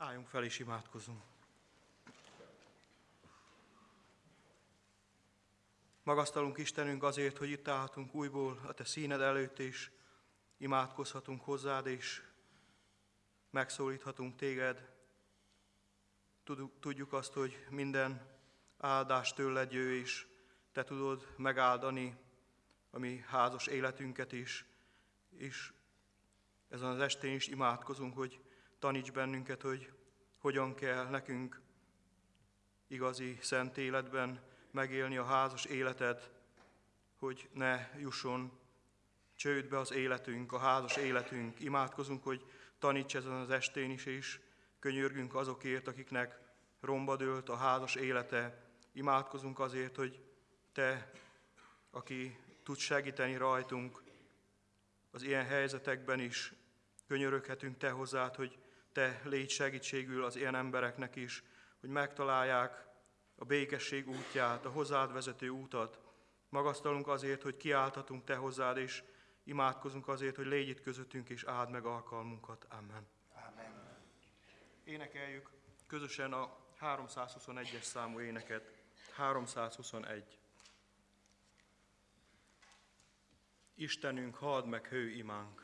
Álljunk fel és imádkozunk. Magasztalunk Istenünk azért, hogy itt állhatunk újból a Te színed előtt, és imádkozhatunk hozzád, és megszólíthatunk Téged. Tudjuk azt, hogy minden áldás tőled jő, és Te tudod megáldani a mi házas életünket is, és ezen az estén is imádkozunk, hogy taníts bennünket, hogy hogyan kell nekünk igazi szent életben megélni a házas életet, hogy ne jusson csődbe az életünk, a házas életünk. Imádkozunk, hogy taníts ezen az estén is, és könyörgünk azokért, akiknek romba dőlt a házas élete. Imádkozunk azért, hogy Te, aki tudsz segíteni rajtunk, az ilyen helyzetekben is könyöröghetünk Te hozzád, hogy Te légy segítségül az ilyen embereknek is, hogy megtalálják a békesség útját, a hozzád vezető útat. Magasztalunk azért, hogy kiálthatunk Te hozzád, és imádkozunk azért, hogy légy itt közöttünk, és áld meg alkalmunkat. Amen. Amen. Énekeljük közösen a 321-es számú éneket. 321. Istenünk, hadd meg hő imánk.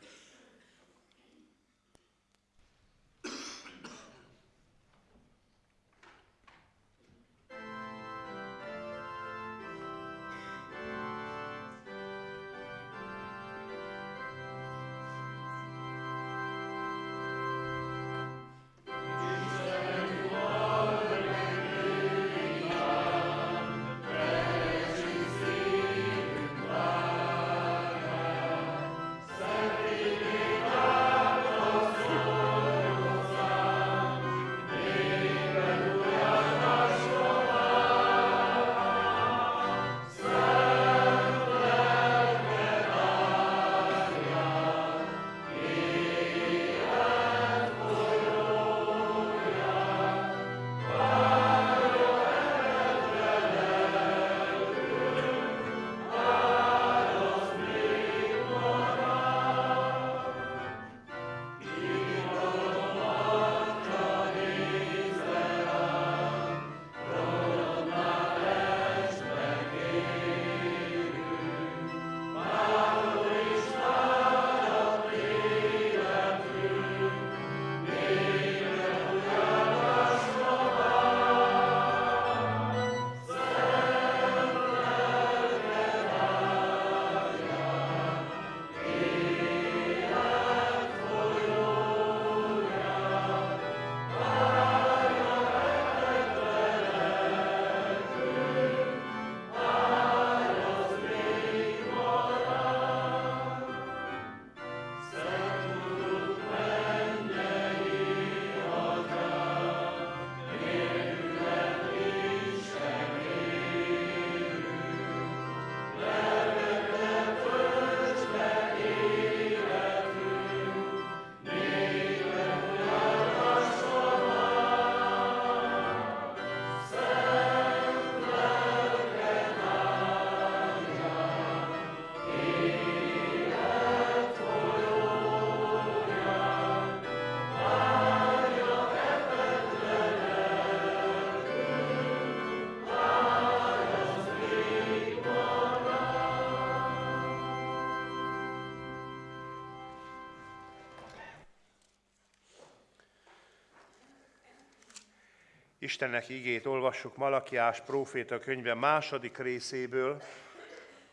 Istennek igét olvassuk Malakiás próféta könyve második részéből,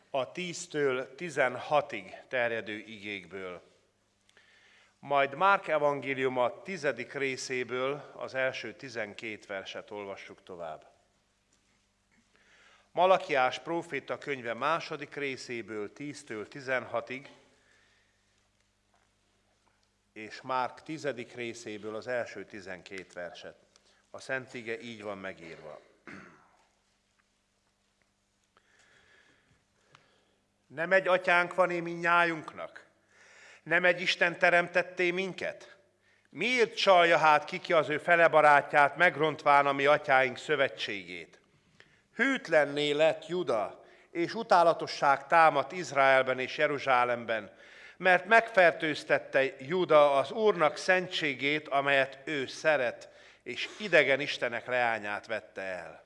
a 10-től 16-ig terjedő igékből. Majd Márk evangéliuma tizedik részéből az első 12 verset olvassuk tovább. Malakiás próféta könyve második részéből 10-től 16-ig, és Márk tizedik részéből az első 12 verset. A Szent Ige így van megírva. Nem egy atyánk van én minnyájunknak? Nem egy Isten teremtetté minket? Miért csalja hát kiki az ő fele barátját, megrontván a mi atyáink szövetségét? Hűtlenné lett Juda, és utálatosság támadt Izraelben és Jeruzsálemben, mert megfertőztette Júda az Úrnak szentségét, amelyet ő szeret, és idegen istenek leányát vette el.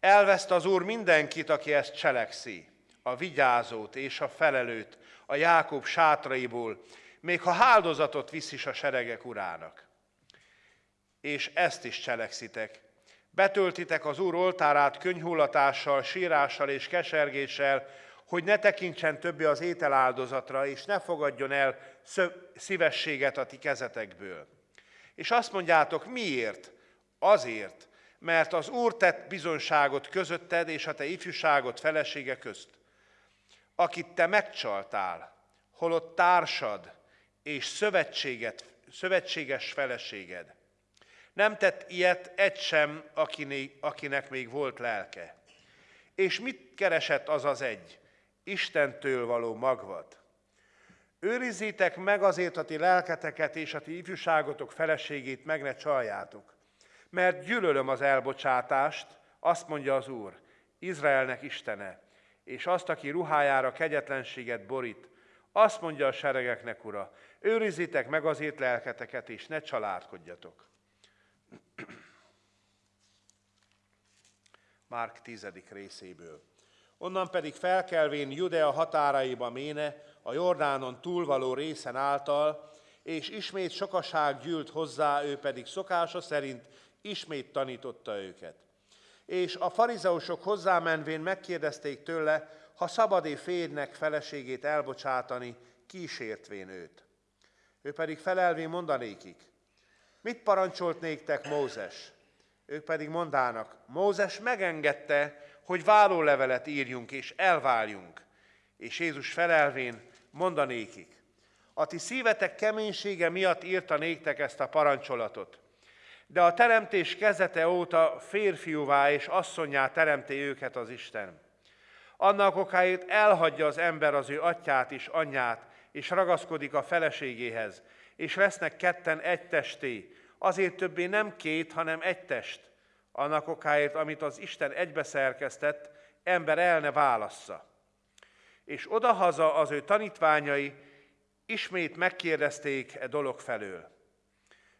Elveszt az Úr mindenkit, aki ezt cselekszi, a vigyázót és a felelőt a Jákob sátraiból, még ha áldozatot visz is a seregek urának. És ezt is cselekszitek. Betöltitek az Úr oltárát könyhullatással, sírással és kesergéssel, hogy ne tekintsen többé az ételáldozatra, és ne fogadjon el szívességet a ti kezetekből. És azt mondjátok, miért? Azért, mert az Úr tett bizonságot közötted és a te ifjúságot felesége közt, akit te megcsaltál, holott társad és szövetséget, szövetséges feleséged. Nem tett ilyet egy sem, akinek még volt lelke. És mit keresett az az egy? Istentől való magvat. Őrizzétek meg azért a ti lelketeket és a ti ifjúságotok feleségét meg ne csaljátok. Mert gyűlölöm az elbocsátást, azt mondja az Úr, Izraelnek Istene, és azt, aki ruhájára kegyetlenséget borít, azt mondja a seregeknek, Ura, őrizzétek meg azért lelketeket, és ne családkodjatok. Márk tizedik részéből. Onnan pedig felkelvén Judea határaiba méne, a Jordánon túlvaló részen által, és ismét sokaság gyűlt hozzá, ő pedig szokása szerint ismét tanította őket. És a farizeusok hozzámenvén megkérdezték tőle, ha szabadé férjnek feleségét elbocsátani, kísértvén őt. Ő pedig felelvén mondanékik, mit parancsolt néktek Mózes? Ők pedig mondának, Mózes megengedte, hogy vállólevelet írjunk és elváljunk. És Jézus felelvén mondanékik, a ti szívetek keménysége miatt írta néktek ezt a parancsolatot. De a teremtés kezete óta férfiúvá és asszonyá teremté őket az Isten. Annak okáért elhagyja az ember az ő atyát és anyját, és ragaszkodik a feleségéhez, és lesznek ketten egy testé, azért többé nem két, hanem egy test. Annak okáért, amit az Isten egybeszerkesztett, ember el ne válassza. És odahaza az ő tanítványai ismét megkérdezték e dolog felől.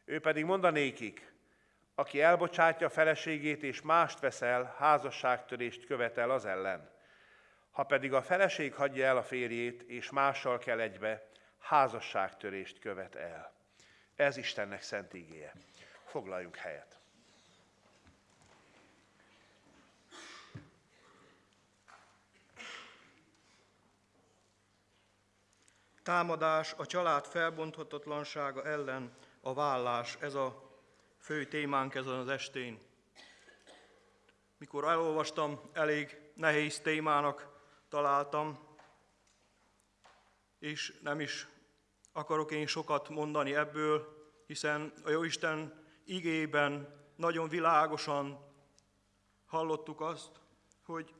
Ő pedig mondanékik, aki elbocsátja feleségét és mást veszel, házasságtörést követel az ellen. Ha pedig a feleség hagyja el a férjét, és mással kell egybe, házasságtörést követ el. Ez Istennek szent ígéje. Foglaljunk helyet. Támadás a család felbonthatatlansága ellen a vállás, ez a fő témánk ezen az estén. Mikor elolvastam, elég nehéz témának találtam, és nem is akarok én sokat mondani ebből, hiszen a Jóisten igében nagyon világosan hallottuk azt, hogy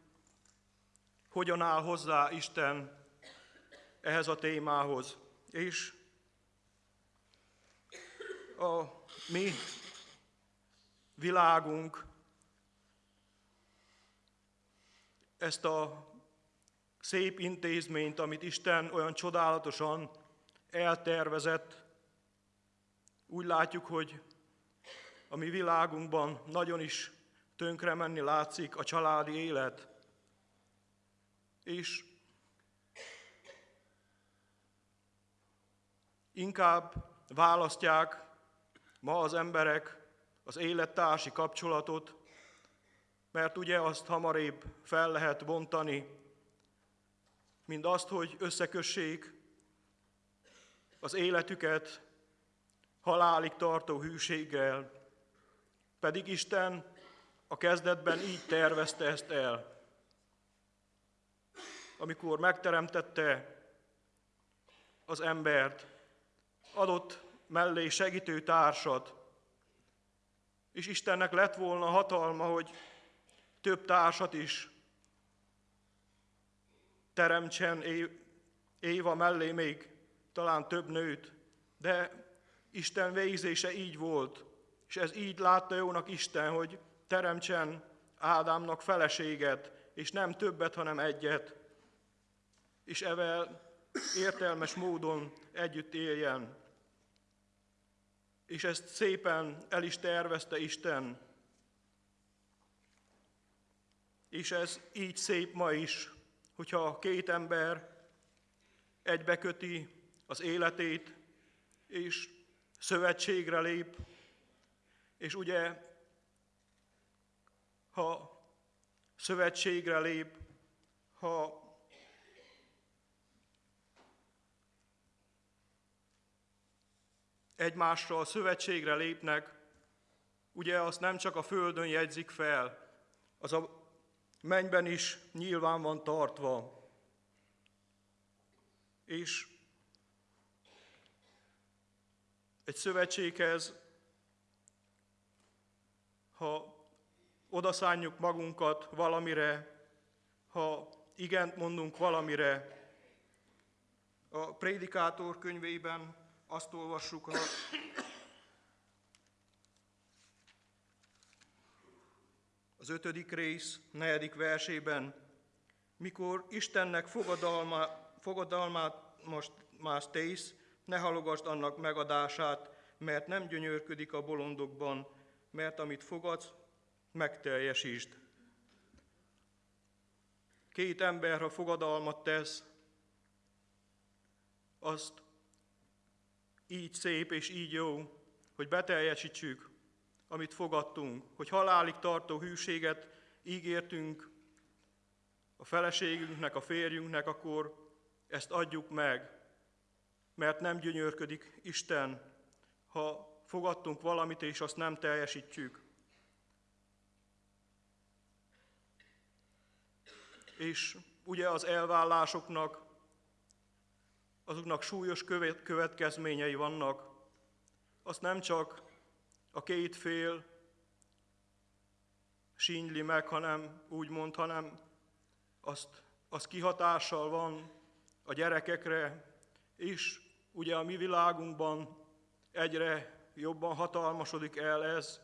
hogyan áll hozzá Isten ehhez a témához. És a mi világunk ezt a szép intézményt, amit Isten olyan csodálatosan eltervezett, úgy látjuk, hogy a mi világunkban nagyon is tönkre menni látszik a családi élet. És inkább választják ma az emberek az élettársi kapcsolatot, mert ugye azt hamarébb fel lehet bontani, mint azt, hogy összekössék az életüket halálig tartó hűséggel, pedig Isten a kezdetben így tervezte ezt el. Amikor megteremtette az embert, adott mellé segítő társat, és Istennek lett volna hatalma, hogy több társat is teremtsen Éva mellé még talán több nőt, de Isten végzése így volt, és ez így látta jónak Isten, hogy teremtsen Ádámnak feleséget, és nem többet, hanem egyet. És evel értelmes módon együtt éljen. És ezt szépen el is tervezte Isten. És ez így szép ma is, hogyha két ember egybeköti az életét, és szövetségre lép, és ugye, ha szövetségre lép, ha egymással szövetségre lépnek, ugye azt nem csak a földön jegyzik fel, az a mennyben is nyilván van tartva. És egy szövetséghez, ha odaszánjuk magunkat valamire, ha igent mondunk valamire, a prédikátor könyvében azt olvassuk a az ötödik rész, negyedik versében, mikor Istennek fogadalma, fogadalmát most más tész, ne halogasd annak megadását, mert nem gyönyörködik a bolondokban, mert amit fogadsz, megteljesítsd. Két ember, ha fogadalmat tesz, azt így szép és így jó, hogy beteljesítsük, amit fogadtunk, hogy halálig tartó hűséget ígértünk a feleségünknek, a férjünknek, akkor ezt adjuk meg, mert nem gyönyörködik Isten, ha fogadtunk valamit, és azt nem teljesítjük. És ugye az elvállásoknak, azoknak súlyos következményei vannak. Azt nem csak a két fél sínyli meg, hanem úgy mond, hanem azt, az kihatással van a gyerekekre, és ugye a mi világunkban egyre jobban hatalmasodik el ez,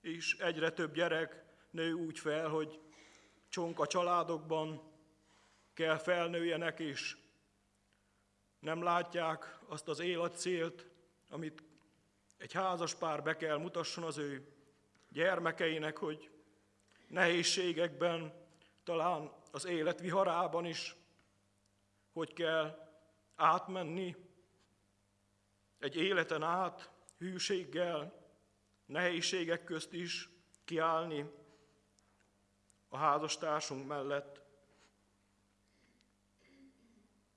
és egyre több gyerek nő úgy fel, hogy csonka családokban kell felnőjenek, és nem látják azt az életcélt, amit egy házas pár be kell mutasson az ő gyermekeinek, hogy nehézségekben, talán az élet viharában is, hogy kell átmenni egy életen át, hűséggel, nehézségek közt is kiállni a házastársunk mellett.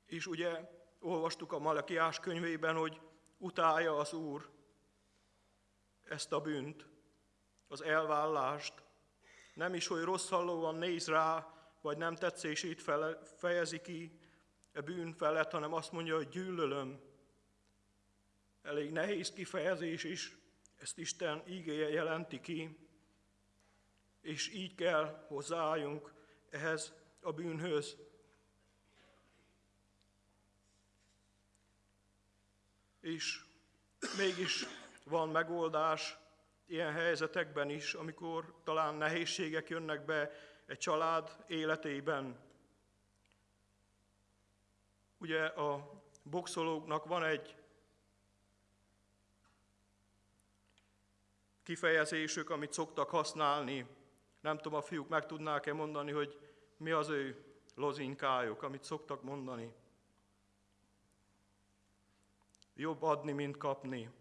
És ugye olvastuk a Malakiás könyvében, hogy utálja az Úr ezt a bűnt, az elvállást. Nem is, hogy rossz hallóan néz rá, vagy nem tetszését fejezi ki a bűn felett, hanem azt mondja, hogy gyűlölöm. Elég nehéz kifejezés is, ezt Isten ígéje jelenti ki, és így kell hozzájunk ehhez a bűnhöz. És mégis van megoldás ilyen helyzetekben is, amikor talán nehézségek jönnek be egy család életében. Ugye a boxolóknak van egy kifejezésük, amit szoktak használni. Nem tudom, a fiúk meg tudnák-e mondani, hogy mi az ő lozinkájuk, amit szoktak mondani. Jobb adni, mint kapni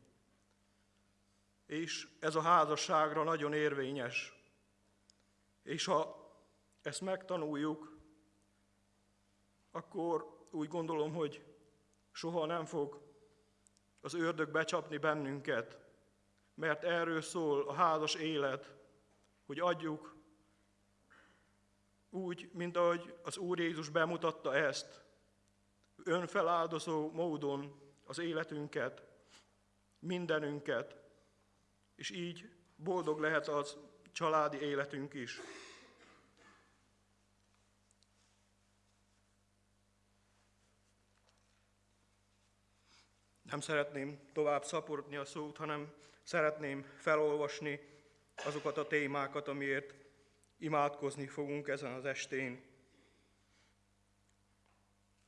és ez a házasságra nagyon érvényes. És ha ezt megtanuljuk, akkor úgy gondolom, hogy soha nem fog az ördög becsapni bennünket, mert erről szól a házas élet, hogy adjuk úgy, mint ahogy az Úr Jézus bemutatta ezt, önfeláldozó módon az életünket, mindenünket, és így boldog lehet az családi életünk is. Nem szeretném tovább szaporodni a szót, hanem szeretném felolvasni azokat a témákat, amiért imádkozni fogunk ezen az estén.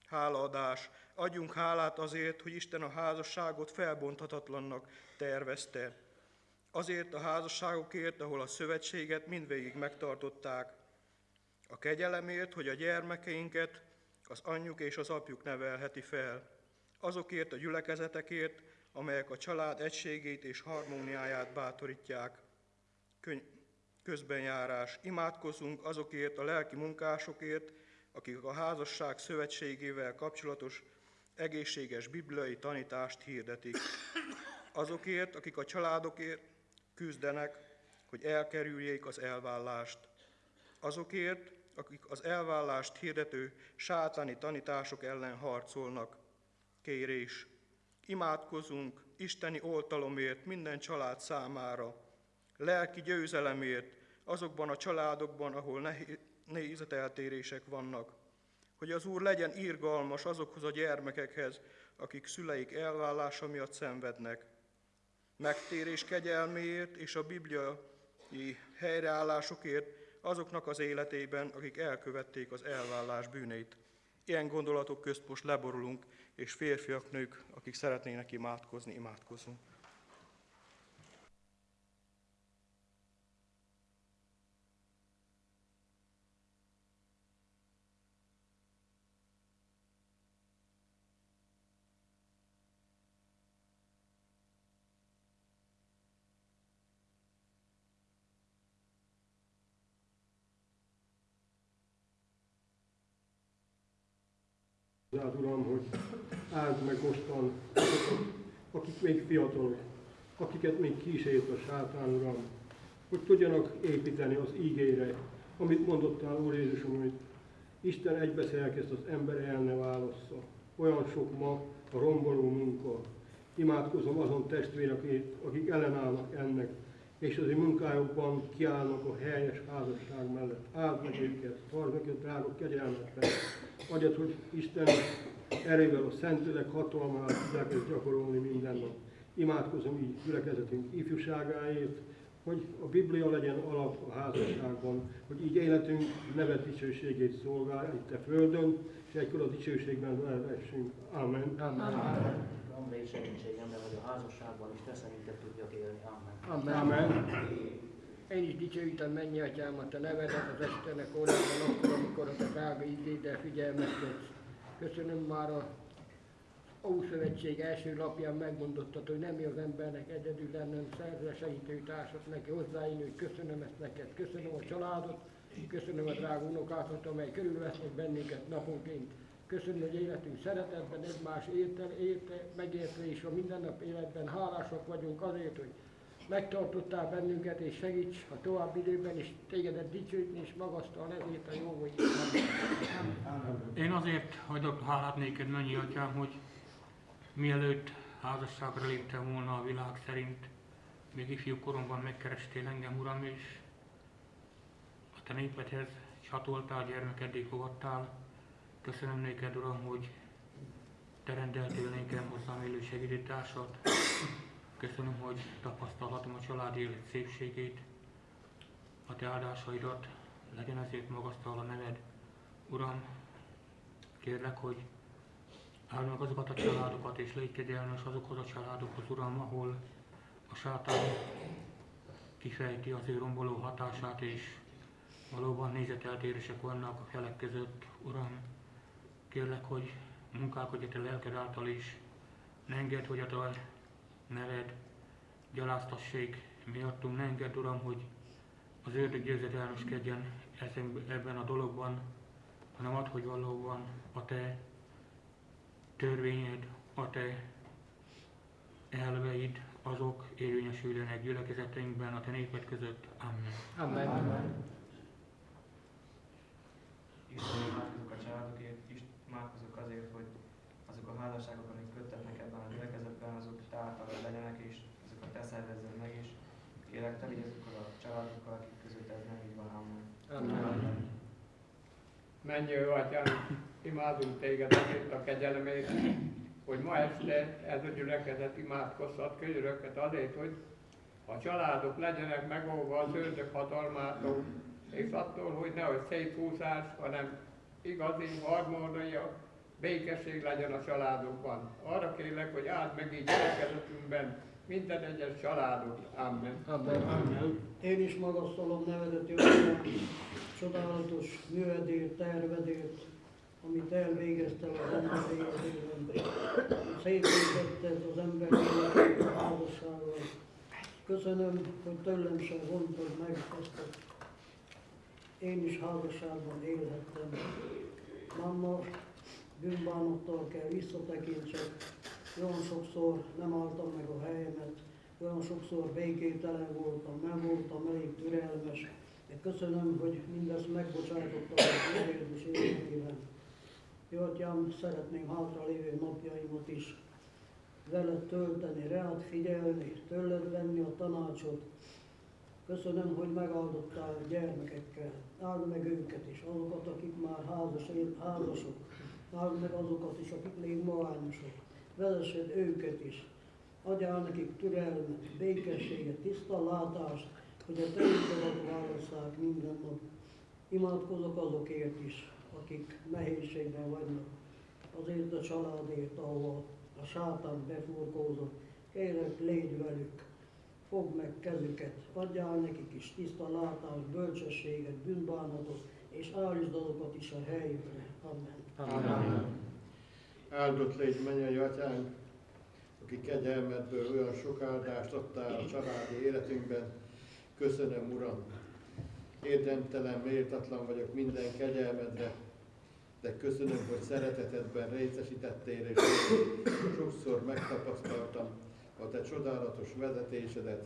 Hálaadás, Adjunk hálát azért, hogy Isten a házasságot felbonthatatlannak tervezte. Azért a házasságokért, ahol a szövetséget mindvégig megtartották. A kegyelemért, hogy a gyermekeinket az anyjuk és az apjuk nevelheti fel. Azokért a gyülekezetekért, amelyek a család egységét és harmóniáját bátorítják. Köny- közbenjárás. Imádkozunk azokért a lelki munkásokért, akik a házasság szövetségével kapcsolatos egészséges bibliai tanítást hirdetik. Azokért, akik a családokért küzdenek, hogy elkerüljék az elvállást. Azokért, akik az elvállást hirdető sátáni tanítások ellen harcolnak. Kérés, imádkozunk isteni oltalomért minden család számára, lelki győzelemért azokban a családokban, ahol nézeteltérések vannak, hogy az Úr legyen irgalmas azokhoz a gyermekekhez, akik szüleik elvállása miatt szenvednek. Megtérés kegyelméért és a bibliai helyreállásokért azoknak az életében, akik elkövették az elvállás bűneit. Ilyen gondolatok közt most leborulunk, és férfiak, nők, akik szeretnének imádkozni, imádkozunk. Rád, Uram, hogy áld meg mostan akik még fiatalok, akiket még kísért a sátán, Uram, hogy tudjanak építeni az ígére, amit mondottál, Úr Jézusom, hogy Isten egybeszerkeszt az ember el ne válassza. Olyan sok ma a romboló munka. Imádkozom azon testvérek, akik ellenállnak ennek, és az ő munkájukban kiállnak a helyes házasság mellett. Áld meg őket, tartsd meg őket drága kegyelmetben. Adjad, hogy Isten erővel a Szentlélek hatalmát tudják gyakorolni minden nap. Imádkozom így gyülekezetünk ifjúságáért, hogy a Biblia legyen alap a házasságban, hogy így életünk nevet dicsőségét szolgálja itt a Földön, és egykor a dicsőségben elvessünk. Amen. Amen. Amen. Amen. segítségemre, hogy a házasságban is te szerinted tudjak élni. Amen. Amen. Amen. Én is dicsőítem mennyi atyámat, a nevedet az Istenek órában, akkor, amikor a te drága igéddel figyelmet Köszönöm már a Ószövetség első lapján megmondottad, hogy nem mi az embernek egyedül lennem szerze segítő társat neki hozzáínő, hogy köszönöm ezt neked, köszönöm a családot, köszönöm a drága unokákat, amely körülvesznek bennünket naponként. Köszönöm, hogy életünk szeretetben egymás érte, érte, megérte, és a mindennap életben hálásak vagyunk azért, hogy megtartottál bennünket, és segíts a további időben is tégedet dicsőítni, és magasztal ezért a jó vagy. Én azért hagyok hálát néked, mennyi atyám, hogy mielőtt házasságra léptem volna a világ szerint, még ifjú koromban megkerestél engem, Uram, és a te népedhez csatoltál, gyermekeddé fogadtál. Köszönöm néked, Uram, hogy te rendeltél nékem hozzám élő segítőtársat. Köszönöm, hogy tapasztalhatom a család élet szépségét, a te áldásaidat, legyen ezért magasztal a neved. Uram, kérlek, hogy áld meg azokat a családokat, és légy kegyelmes azokhoz a családokhoz, Uram, ahol a sátán kifejti az ő romboló hatását, és valóban nézeteltérések vannak a felek között. Uram, kérlek, hogy munkálkodj a te lelked által is, ne engedd, hogy a te neved gyaláztassék miattunk, ne engedd, Uram, hogy az ördög győzedelmeskedjen ebben a dologban, hanem ad, hogy valóban a te törvényed, a te elveid, azok érvényesüljenek gyülekezeteinkben, a te néped között. Amen. Amen. Amen. Isten imádkozok a családokért, imádkozok azért, hogy azok a házasságok, amik köttetnek ebben a gyülekezetben, azok te által legyenek, és azokat te szervezzed meg, és kérlek, te vigy azokkal a családokkal, akik között ez nem így van. Amen. Menjő atyám, imádunk téged azért a kegyelemért, hogy ma este ez a gyülekezet imádkozhat könyöröket azért, hogy a családok legyenek megóva az ördög hatalmától, és attól, hogy nehogy széthúzás, hanem igazi harmónia békesség legyen a családokban. Arra kérlek, hogy áld meg így gyülekezetünkben minden egyes családot. Amen. Amen. Én is magasztalom nevedet, Jöttem, csodálatos művedért, tervedért, amit elvégeztel az ember életében. Szépítetted az ember életét a házassággal. Köszönöm, hogy tőlem sem vontad meg ezt a én is házasságban élhettem. Mamma, bűnbánattal kell visszatekintsek. Olyan sokszor nem álltam meg a helyemet, olyan sokszor békételen voltam, nem voltam elég türelmes. De köszönöm, hogy mindezt megbocsátottam a kérdés életében. Jó, atyám, szeretném hátralévő napjaimat is veled tölteni, rád figyelni, tőled venni a tanácsot. Köszönöm, hogy megáldottál a gyermekekkel. Áld meg őket is, azokat, akik már házas, házasok. Áld meg azokat is, akik még magányosok. Vezessed őket is. Adjál nekik türelmet, békességet, tiszta látást, hogy a te utadat válasszák minden nap. Imádkozok azokért is, akik nehézségben vannak. Azért a családért, ahova a sátán befurkózott. Kérlek, légy velük, fogd meg kezüket, adjál nekik is tiszta látást, bölcsességet, bűnbánatot, és állítsd azokat is a helyükre. Amen. Amen. Áldott légy mennyei atyánk, aki kegyelmedből olyan sok áldást adtál a családi életünkben. Köszönöm, Uram. Érdemtelen, méltatlan vagyok minden kegyelmedre, de köszönöm, hogy szeretetedben részesítettél, és sokszor megtapasztaltam a te csodálatos vezetésedet.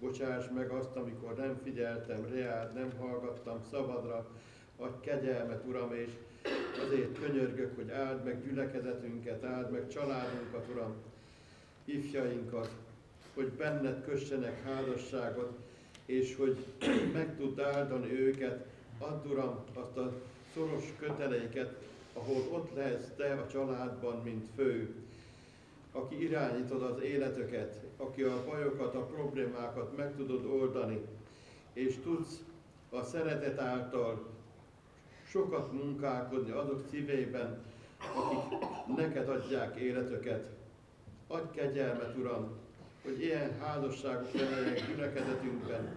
Bocsáss meg azt, amikor nem figyeltem reád, nem hallgattam szabadra, adj kegyelmet, Uram, és azért könyörgök, hogy áld meg gyülekezetünket, áld meg családunkat, Uram, ifjainkat, hogy benned kössenek házasságot, és hogy meg tudd áldani őket, add Uram azt a szoros köteleiket, ahol ott lehetsz Te a családban, mint fő, aki irányítod az életöket, aki a bajokat, a problémákat meg tudod oldani, és tudsz a szeretet által sokat munkálkodni azok szívében, akik neked adják életöket. Adj kegyelmet, Uram, hogy ilyen házasságok legyenek gyülekezetünkben,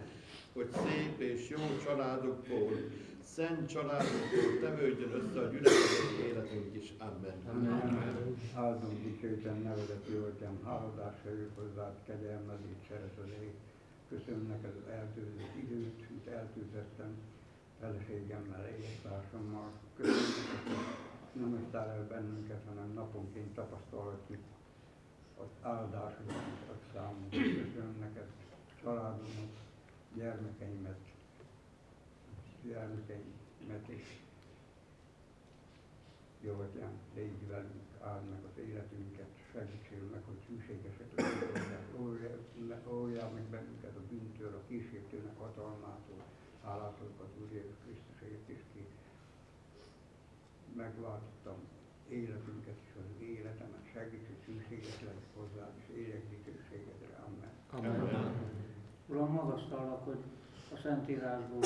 hogy szép és jó családokból, szent családokból tevődjön össze a gyülekezeti életünk is. Amen. Amen. Áldom dicsőítem nevedet, jó atyám, háládásra jövök hozzád, szereted ég. Köszönöm neked az eltűzött időt, amit eltűzettem feleségemmel, élettársammal. Nem hagytál el bennünket, hanem naponként tapasztalhatjuk az áldásodat, ad számunkra. Köszönöm neked családomat, gyermekeimet, gyermekeimet is. Jó atyám, légy velünk, áld meg az életünket, segítsél meg, hogy szűségesek legyünk, óljál meg bennünket a bűntől, a kísértőnek hatalmától, hálátokat Úr Jézus Krisztusért is ki. Megváltottam életünket és az életemet, segíts, hogy szűséges legyek hozzád, és éljek dicsőségedre. Amen. Amen. Uram, magasztalak, hogy a Szentírásból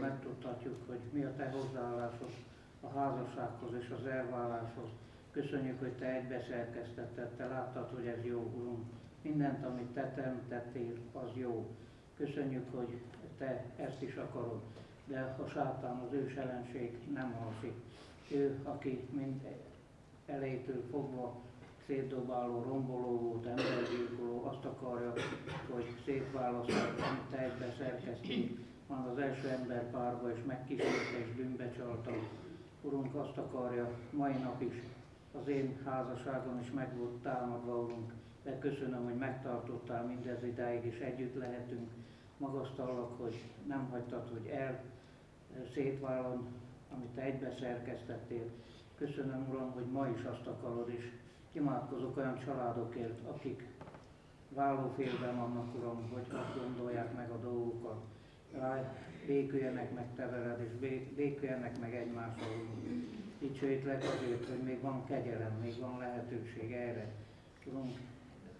megtudhatjuk, hogy mi a Te hozzáállásod a házassághoz és az elválláshoz. Köszönjük, hogy Te egybeszerkesztetted, Te láttad, hogy ez jó, Urunk. Mindent, amit Te teremtettél, az jó. Köszönjük, hogy Te ezt is akarod, de a sátán, az ős ellenség nem alszik. Ő, aki mind elejétől fogva szétdobáló, romboló volt, embergyilkoló, azt akarja, hogy szétválasztod, amit te egybe szerkeztél, van az első ember párba, és megkísérte és bűnbe csalta. Urunk azt akarja, mai nap is az én házasságom is meg volt támadva, Urunk, de köszönöm, hogy megtartottál mindez idáig, és együtt lehetünk. Magasztallak, hogy nem hagytad, hogy el szétválon, amit te egybe szerkesztettél. Köszönöm, Uram, hogy ma is azt akarod, és imádkozok olyan családokért, akik vállófélben vannak, Uram, hogy azt gondolják meg a dolgokat. Béküljenek meg te veled, és béküljenek meg egymással. Dicsőítlek azért, hogy még van kegyelem, még van lehetőség erre. Urunk,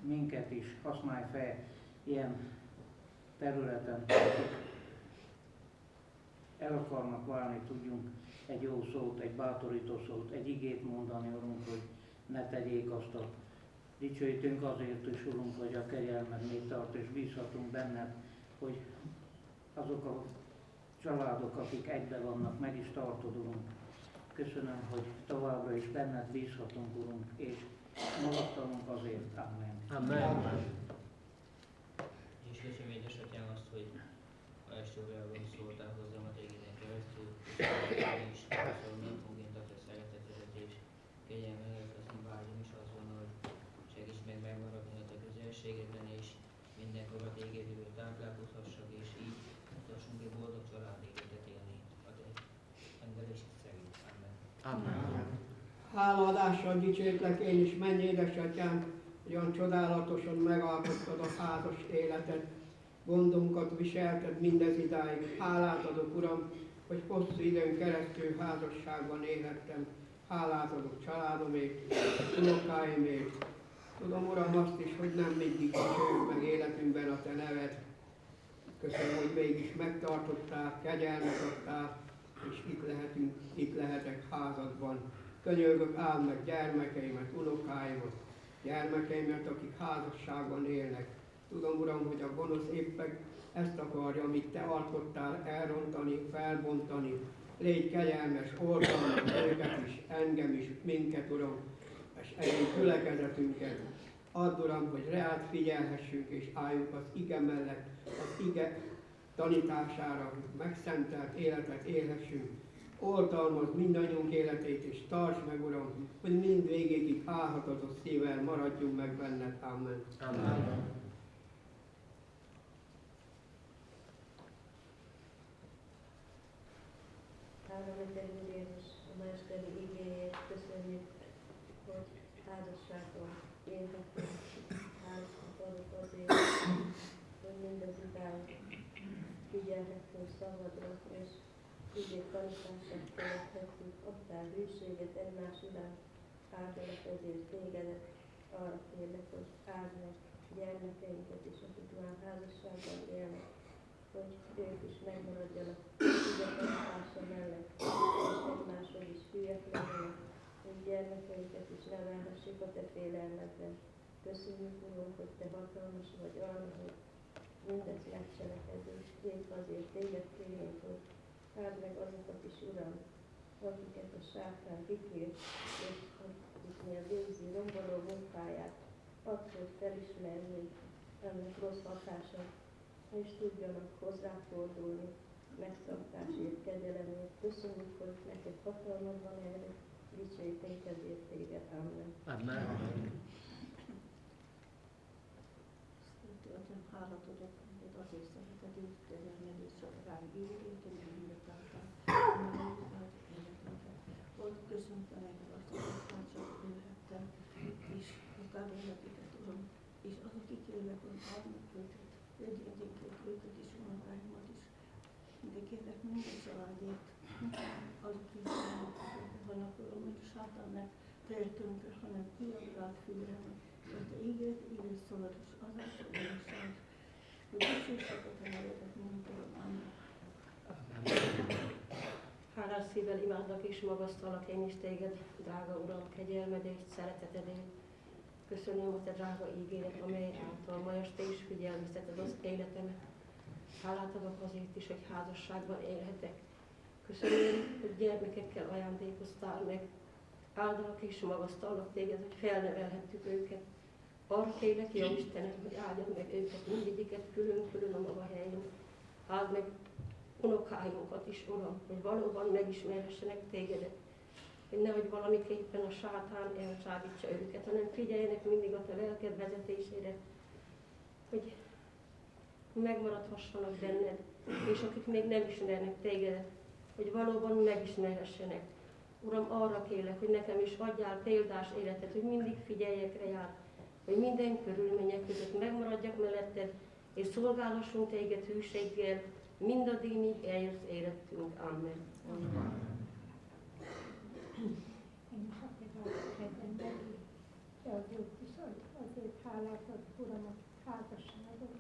minket is használj fel ilyen területen, el akarnak válni, tudjunk egy jó szót, egy bátorító szót, egy igét mondani, Urunk, hogy ne tegyék azt a dicsőítünk azért is, Urunk, hogy a kegyelmed még tart, és bízhatunk benned, hogy azok a családok, akik egybe vannak, meg is tartod, Urunk. Köszönöm, hogy továbbra is benned bízhatunk, Urunk, és magadtanunk azért. Amen. Amen. És köszönöm édesatyám azt, hogy ma este órában szóltál hozzám a tégeden keresztül, és köszönöm naponként a te szeretetedet és kegyelmedet, azt én vágyom is az volna, hogy segíts meg megmaradni a te közelségedben, és mindenkor a tégedből táplálkozhassak, és így tudhassunk egy boldog család életet élni a te rendelésed szerint. Amen. Háladással dicsérlek én is, menj édesatyám, olyan csodálatosan megalkottad a házas életet, gondunkat viselted mindez idáig. Hálát adok, Uram, hogy hosszú időn keresztül házasságban élhettem. Hálát adok családomért, unokáimért. Tudom, Uram, azt is, hogy nem mindig dicsőjük meg életünkben a Te neved. Köszönöm, hogy mégis megtartottál, kegyelmet adtál, és itt lehetünk, itt lehetek házadban. Könyörgök, áld meg gyermekeimet, unokáimat, gyermekeimet, akik házasságban élnek. Tudom, Uram, hogy a gonosz éppen ezt akarja, amit Te alkottál, elrontani, felbontani. Légy kegyelmes, oldalmas őket is, engem is, minket, Uram, és egész gyülekezetünket. Add, Uram, hogy reát figyelhessünk és álljunk az ige mellett, az ige tanítására, megszentelt életet élhessünk. Oltalmaz mindannyiunk életét, és tarts meg, Uram, hogy mind végéig álhatatos szívvel maradjunk meg benned. Amen. Amen. Három Jézus, a ma esteli igéért köszönjük, hogy házasságon élhetünk. Hálát adok azért, hogy mindez idáig figyelhetünk szabadra, és igék tanítását követhetjük. Adtál hűséget egymás iránt, áldalak ezért tégedet. Arra kérlek, hogy áld meg gyermekeinket is, akik már házasságban élnek, hogy ők is megmaradjanak igazgatása mellett, és egymáshoz is hülyek legyenek, hogy gyermekeiket is nevelhessék a te félelmedben. Köszönjük, Uram, hogy te hatalmas vagy arra, hogy mindezt megcselekedő. Épp azért téged kérünk, hogy áld meg azokat is, Uram, akiket a sátán kikért, és akiknél végzi romboló munkáját, add, hogy felismerjék ennek rossz hatását, és tudjanak hozzáfordulni megszabtásért, kegyelemért. Köszönjük, hogy neked hatalmad van erre, dicsőítünk ezért téged. Amen. Amen. Szentő Atyám, hálát adok neked azért szeretetét, kegyelmed és rám ígérét, hogy mindet álltál. Volt köszöntem engem azt, hogy aztán csak ülhettem, és utálom akiket, Uram, és azok akik jönnek, hogy állnak őket, egyébként őket is, unokáimat is. De kérlek minden is vannak, a sátán ne tehetőnkre, hanem olyan rád figyelni, hogy te ígért, ígért szólod, és azáltal megszáll, hogy dicsőség a nevedet, mondom, Amen. Hálás szívvel imádlak és magasztalak én is téged, drága Uram, kegyelmedért, szeretetedért. Köszönöm a te drága ígéret, amely által ma este is figyelmezteted az életemet. Hálát adok azért is, hogy házasságban élhetek. Köszönöm, hogy gyermekekkel ajándékoztál meg. Áldalak és magasztalak téged, hogy felnevelhettük őket. Arra kérlek, jó Istenem, hogy áldjad meg őket, mindegyiket külön-külön a maga helyén. Áld meg unokáinkat is, Uram, hogy valóban megismerhessenek tégedet, hogy nehogy valamiképpen a sátán elcsábítsa őket, hanem figyeljenek mindig a te lelked vezetésére, hogy megmaradhassanak benned, és akik még nem ismernek tégedet, hogy valóban megismerhessenek. Uram, arra kérlek, hogy nekem is adjál példás életet, hogy mindig figyeljek rá, hogy minden körülmények között megmaradjak melletted, és szolgálhassunk téged hűséggel, mindaddig, míg eljössz életünk. Amen. Amen. Én a viszont azért hálát ad, Uram, a házasságot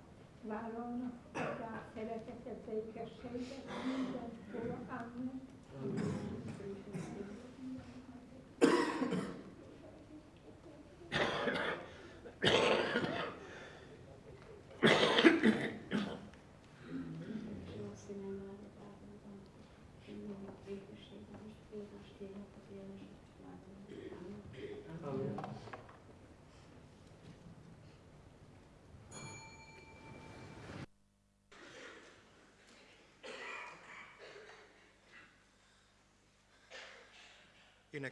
vállalnak, adják szeretetet békességet mindenkor. Amen. Jó színen áldott áldozom, minden békességben és békés tények az éles Amen. Amen.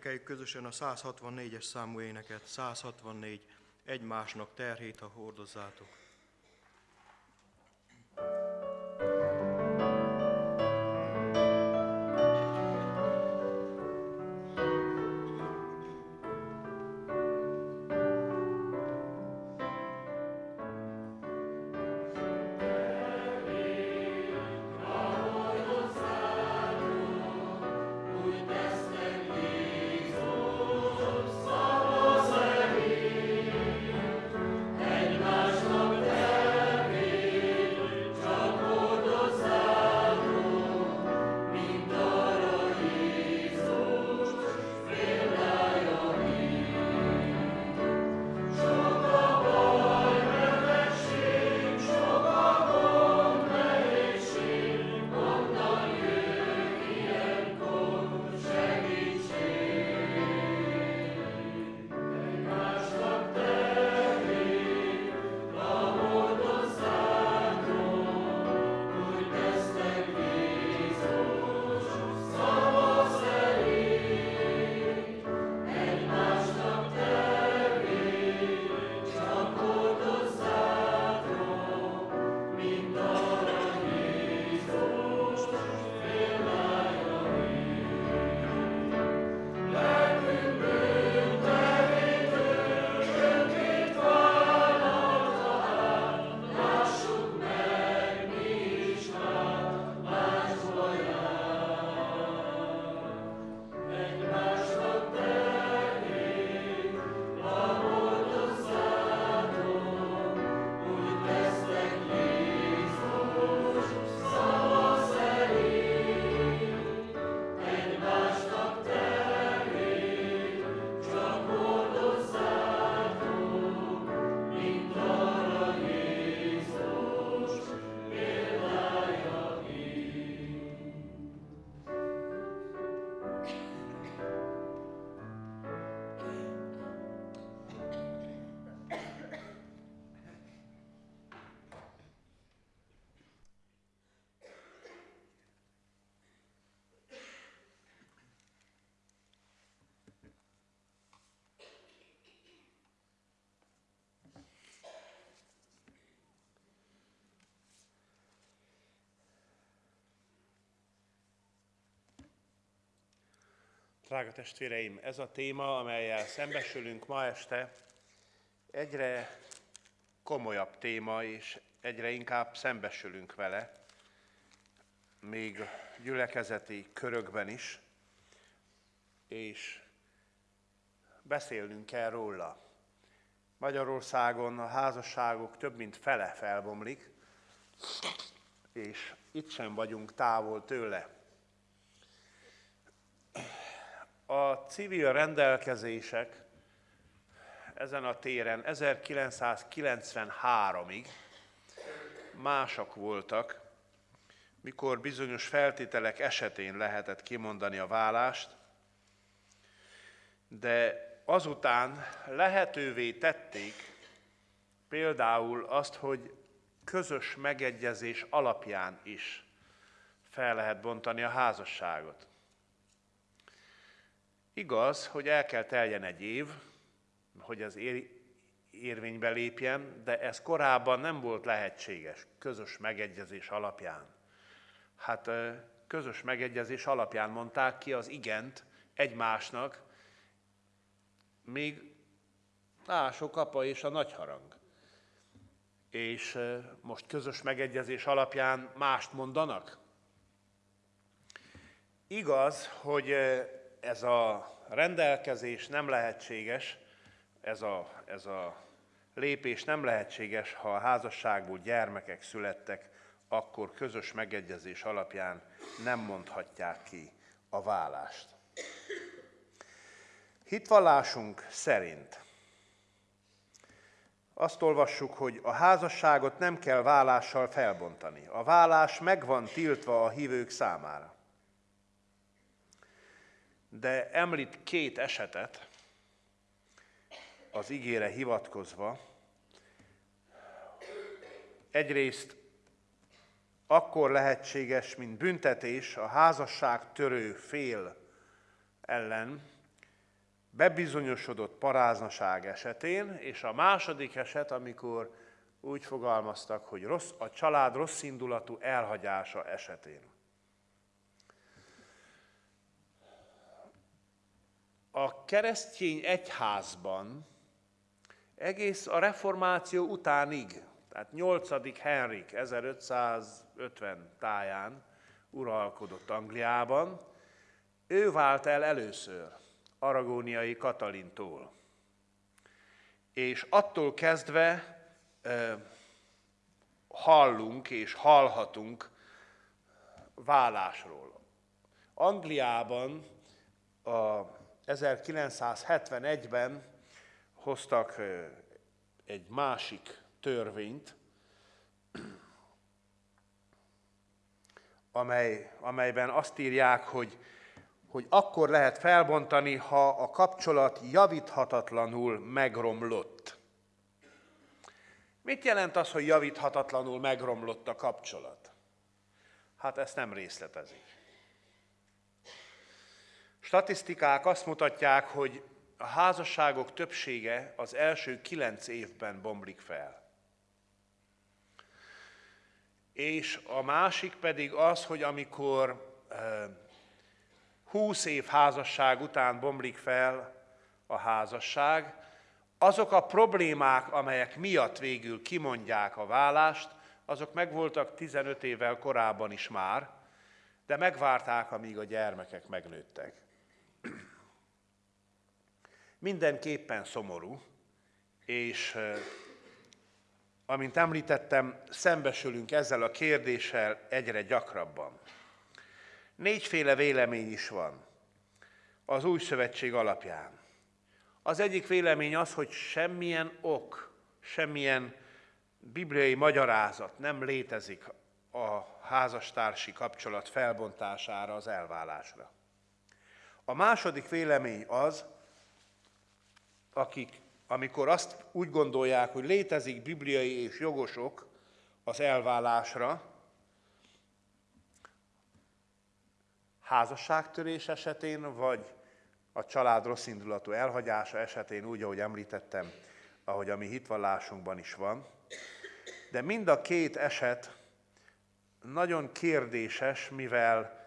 Énekeljük közösen a 164-es számú éneket, 164, egymásnak terhét, ha hordozzátok. Drága testvéreim, ez a téma, amelyel szembesülünk ma este, egyre komolyabb téma, és egyre inkább szembesülünk vele, még gyülekezeti körökben is, és beszélnünk kell róla. Magyarországon a házasságok több mint fele felbomlik, és itt sem vagyunk távol tőle. A civil rendelkezések ezen a téren 1993-ig másak voltak, mikor bizonyos feltételek esetén lehetett kimondani a vállást, de azután lehetővé tették például azt, hogy közös megegyezés alapján is fel lehet bontani a házasságot. Igaz, hogy el kell teljen egy év, hogy az ér, érvénybe lépjen, de ez korábban nem volt lehetséges közös megegyezés alapján. Hát közös megegyezés alapján mondták ki az igent egymásnak, még Ások apa és a nagyharang. És most közös megegyezés alapján mást mondanak? Igaz, hogy ez a rendelkezés nem lehetséges, ez a, ez a lépés nem lehetséges, ha a házasságból gyermekek születtek akkor közös megegyezés alapján nem mondhatják ki a vállást. Hitvallásunk szerint azt olvassuk, hogy a házasságot nem kell vállással felbontani. A vállás meg van tiltva a hívők számára. De említ két esetet az ígére hivatkozva. Egyrészt akkor lehetséges, mint büntetés a házasság törő fél ellen, bebizonyosodott paráznaság esetén, és a második eset, amikor úgy fogalmaztak, hogy rossz, a család rossz indulatú elhagyása esetén. A keresztény egyházban egész a reformáció utánig, tehát 8. Henrik 1550 táján uralkodott Angliában, ő vált el először aragóniai Katalintól. És attól kezdve hallunk és hallhatunk vállásról. Angliában a 1971-ben hoztak egy másik törvényt, amely, amelyben azt írják, hogy hogy akkor lehet felbontani, ha a kapcsolat javíthatatlanul megromlott. Mit jelent az, hogy javíthatatlanul megromlott a kapcsolat? Hát ezt nem részletezik. Statisztikák azt mutatják, hogy a házasságok többsége az első kilenc évben bomlik fel. És a másik pedig az, hogy amikor 20 év házasság után bomlik fel a házasság, azok a problémák, amelyek miatt végül kimondják a vállást, azok megvoltak 15 évvel korábban is már, de megvárták, amíg a gyermekek megnőttek. Mindenképpen szomorú, és amint említettem, szembesülünk ezzel a kérdéssel egyre gyakrabban. Négyféle vélemény is van az új szövetség alapján. Az egyik vélemény az, hogy semmilyen ok, semmilyen bibliai magyarázat nem létezik a házastársi kapcsolat felbontására, az elválásra. A második vélemény az, akik, amikor azt úgy gondolják, hogy létezik bibliai és jogosok az elválásra, házasságtörés esetén, vagy a család rosszindulatú elhagyása esetén, úgy, ahogy említettem, ahogy a mi hitvallásunkban is van. De mind a két eset nagyon kérdéses, mivel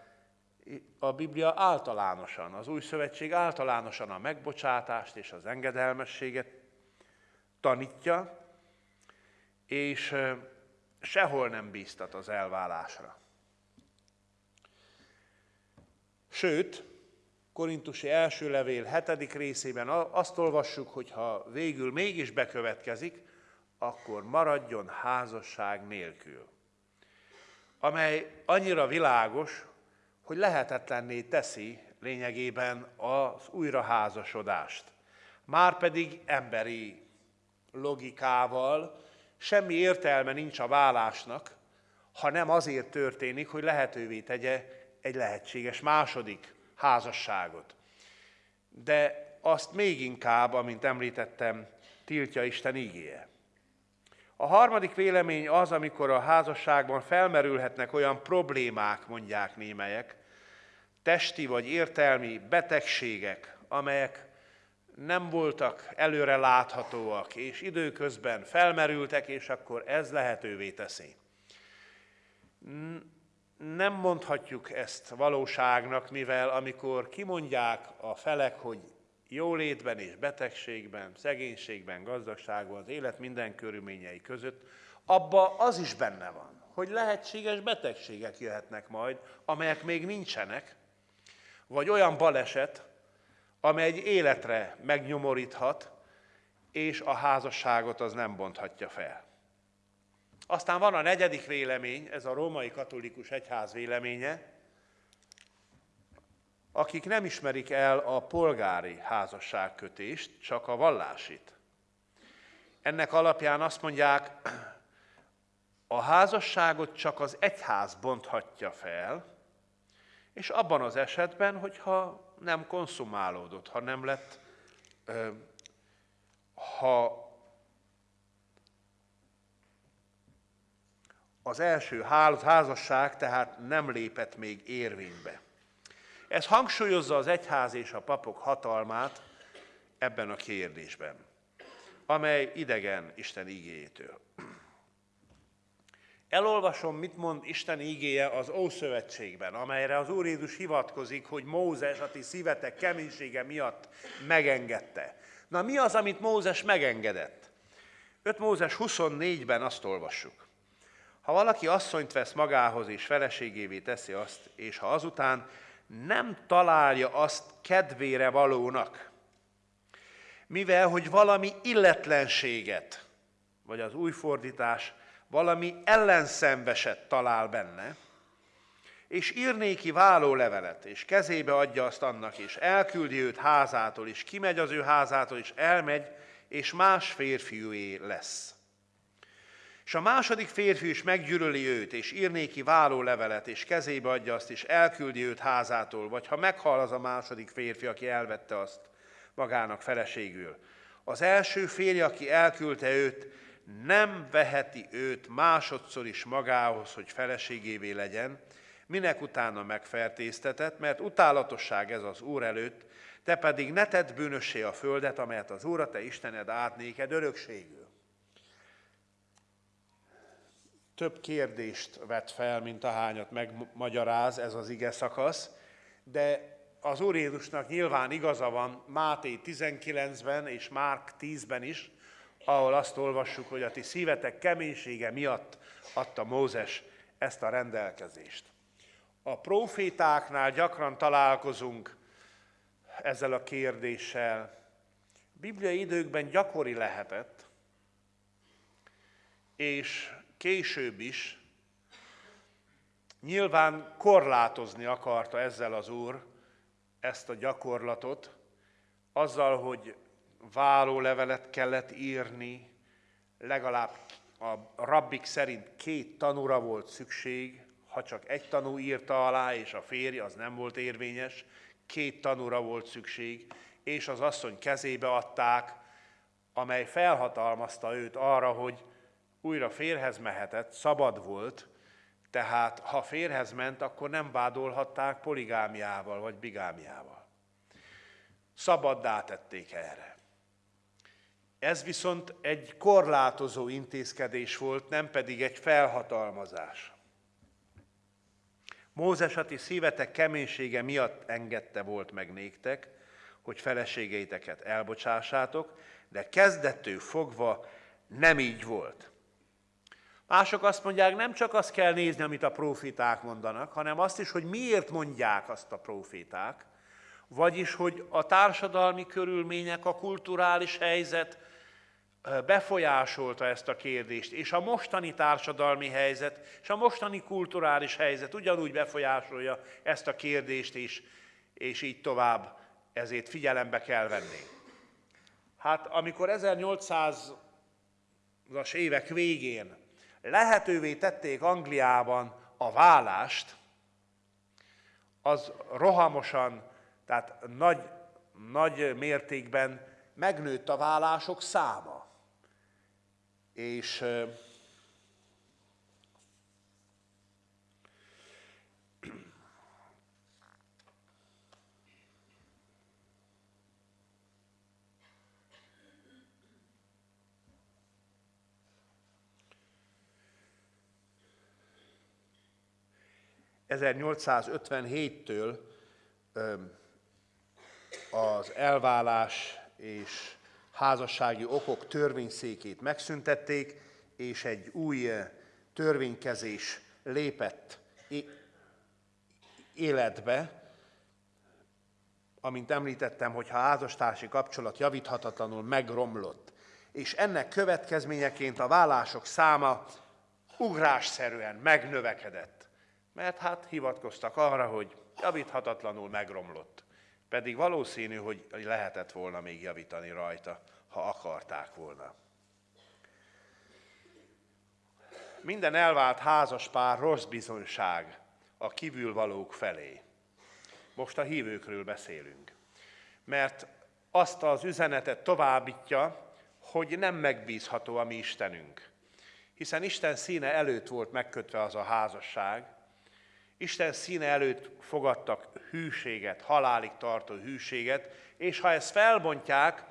a Biblia általánosan, az Új Szövetség általánosan a megbocsátást és az engedelmességet tanítja, és sehol nem bíztat az elválásra. Sőt, Korintusi első levél hetedik részében azt olvassuk, hogy ha végül mégis bekövetkezik, akkor maradjon házasság nélkül. Amely annyira világos, hogy lehetetlenné teszi lényegében az újraházasodást. Márpedig emberi logikával semmi értelme nincs a vállásnak, ha nem azért történik, hogy lehetővé tegye egy lehetséges második házasságot. De azt még inkább, amint említettem, tiltja Isten ígéje. A harmadik vélemény az, amikor a házasságban felmerülhetnek olyan problémák, mondják némelyek, testi vagy értelmi betegségek, amelyek nem voltak előre láthatóak, és időközben felmerültek, és akkor ez lehetővé teszi. Nem mondhatjuk ezt valóságnak, mivel amikor kimondják a felek, hogy jólétben és betegségben, szegénységben, gazdagságban, az élet minden körülményei között, abba az is benne van, hogy lehetséges betegségek jöhetnek majd, amelyek még nincsenek, vagy olyan baleset, amely egy életre megnyomoríthat, és a házasságot az nem bonthatja fel. Aztán van a negyedik vélemény, ez a római katolikus egyház véleménye, akik nem ismerik el a polgári házasságkötést, csak a vallásit. Ennek alapján azt mondják, a házasságot csak az egyház bonthatja fel, és abban az esetben, hogyha nem konszumálódott, ha nem lett, ha az első házasság tehát nem lépett még érvénybe. Ez hangsúlyozza az egyház és a papok hatalmát ebben a kérdésben, amely idegen Isten igéjétől. Elolvasom, mit mond Isten ígéje az Ószövetségben, amelyre az Úr Jézus hivatkozik, hogy Mózes a ti szívetek keménysége miatt megengedte. Na mi az, amit Mózes megengedett? 5 Mózes 24-ben azt olvassuk. Ha valaki asszonyt vesz magához és feleségévé teszi azt, és ha azután nem találja azt kedvére valónak, mivel hogy valami illetlenséget, vagy az új fordítás, valami ellenszenveset talál benne, és ír néki levelet, és kezébe adja azt annak, és elküldi őt házától, és kimegy az ő házától, és elmegy, és más férfiúé lesz. És a második férfi is meggyűlöli őt, és ír néki levelet, és kezébe adja azt, és elküldi őt házától, vagy ha meghal az a második férfi, aki elvette azt magának feleségül. Az első férj, aki elküldte őt, nem veheti őt másodszor is magához, hogy feleségévé legyen, minek utána megfertéztetett, mert utálatosság ez az Úr előtt, te pedig ne tedd bűnössé a földet, amelyet az Úr, a te Istened átnéked örökségül. Több kérdést vet fel, mint ahányat megmagyaráz ez az ige szakasz, de az Úr Jézusnak nyilván igaza van Máté 19-ben és Márk 10-ben is, ahol azt olvassuk, hogy a ti szívetek keménysége miatt adta Mózes ezt a rendelkezést. A profétáknál gyakran találkozunk ezzel a kérdéssel. Bibliai időkben gyakori lehetett, és később is nyilván korlátozni akarta ezzel az Úr ezt a gyakorlatot, azzal, hogy vállólevelet kellett írni, legalább a rabbik szerint két tanúra volt szükség, ha csak egy tanú írta alá, és a férj az nem volt érvényes, két tanúra volt szükség, és az asszony kezébe adták, amely felhatalmazta őt arra, hogy újra férhez mehetett, szabad volt, tehát ha férhez ment, akkor nem vádolhatták poligámiával vagy bigámiával. Szabaddá tették erre. Ez viszont egy korlátozó intézkedés volt, nem pedig egy felhatalmazás. Mózes a szívetek keménysége miatt engedte volt meg néktek, hogy feleségeiteket elbocsássátok, de kezdettől fogva nem így volt. Mások azt mondják, nem csak azt kell nézni, amit a proféták mondanak, hanem azt is, hogy miért mondják azt a proféták, vagyis, hogy a társadalmi körülmények, a kulturális helyzet befolyásolta ezt a kérdést, és a mostani társadalmi helyzet, és a mostani kulturális helyzet ugyanúgy befolyásolja ezt a kérdést is, és így tovább, ezért figyelembe kell venni. Hát amikor 1800-as évek végén lehetővé tették Angliában a vállást, az rohamosan, tehát nagy, nagy mértékben megnőtt a vállások száma. És 1857-től az elválás és házassági okok törvényszékét megszüntették, és egy új törvénykezés lépett életbe, amint említettem, hogy ha házastársi kapcsolat javíthatatlanul megromlott, és ennek következményeként a vállások száma ugrásszerűen megnövekedett. Mert hát hivatkoztak arra, hogy javíthatatlanul megromlott. Pedig valószínű, hogy lehetett volna még javítani rajta, ha akarták volna. Minden elvált házaspár rossz bizonyság a kívülvalók felé. Most a hívőkről beszélünk. Mert azt az üzenetet továbbítja, hogy nem megbízható a mi Istenünk. Hiszen Isten színe előtt volt megkötve az a házasság, Isten színe előtt fogadtak hűséget, halálig tartó hűséget, és ha ezt felbontják,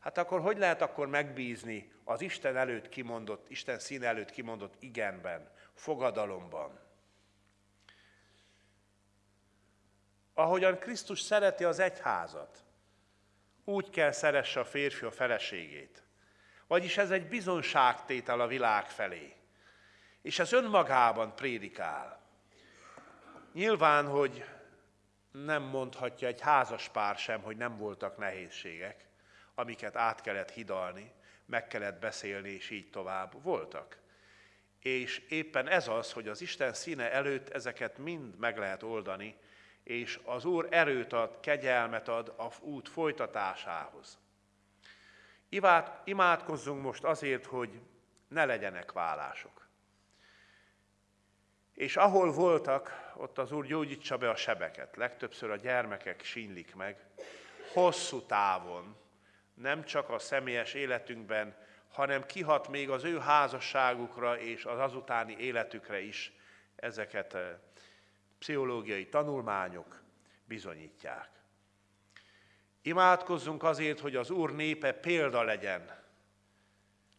hát akkor hogy lehet akkor megbízni az Isten előtt kimondott, Isten színe előtt kimondott igenben, fogadalomban? Ahogyan Krisztus szereti az egyházat, úgy kell szeresse a férfi a feleségét. Vagyis ez egy bizonságtétel a világ felé. És ez önmagában prédikál. Nyilván, hogy nem mondhatja egy házas pár sem, hogy nem voltak nehézségek, amiket át kellett hidalni, meg kellett beszélni, és így tovább. Voltak. És éppen ez az, hogy az Isten színe előtt ezeket mind meg lehet oldani, és az Úr erőt ad, kegyelmet ad a út folytatásához. Imádkozzunk most azért, hogy ne legyenek vállások. És ahol voltak, ott az Úr gyógyítsa be a sebeket. Legtöbbször a gyermekek sínlik meg. Hosszú távon, nem csak a személyes életünkben, hanem kihat még az ő házasságukra és az azutáni életükre is ezeket eh, pszichológiai tanulmányok bizonyítják. Imádkozzunk azért, hogy az Úr népe példa legyen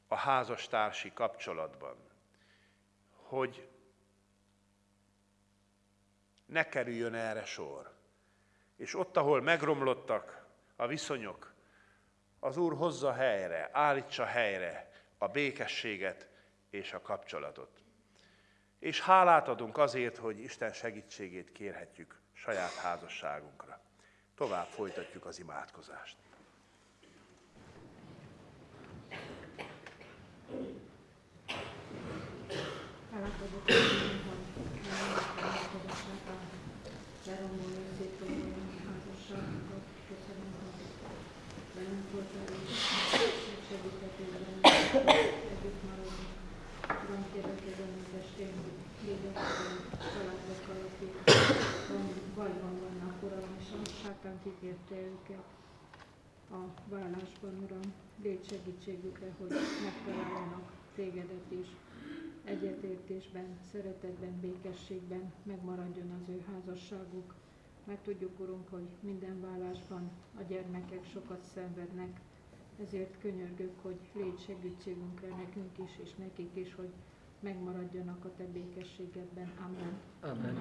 a házastársi kapcsolatban, hogy ne kerüljön erre sor. És ott, ahol megromlottak a viszonyok, az Úr hozza helyre, állítsa helyre a békességet és a kapcsolatot. És hálát adunk azért, hogy Isten segítségét kérhetjük saját házasságunkra. Tovább folytatjuk az imádkozást. Adok, hogy meghallgatták a leromboló szép házasságunkat. Köszönöm, hogy velünk voltál, és segítettél bennünket, együtt maradni. Uram, kérlek ezen az estén, hogy a családokkal, akik bajban vannak, Uram, és a sátán kikérte őket a vállásban, Uram. Légy segítségükre, hogy megtaláljanak tégedet is egyetértésben, szeretetben, békességben megmaradjon az ő házasságuk. Mert tudjuk, Urunk, hogy minden vállásban a gyermekek sokat szenvednek, ezért könyörgök, hogy légy segítségünkre nekünk is, és nekik is, hogy megmaradjanak a Te békességedben. Amen. Amen.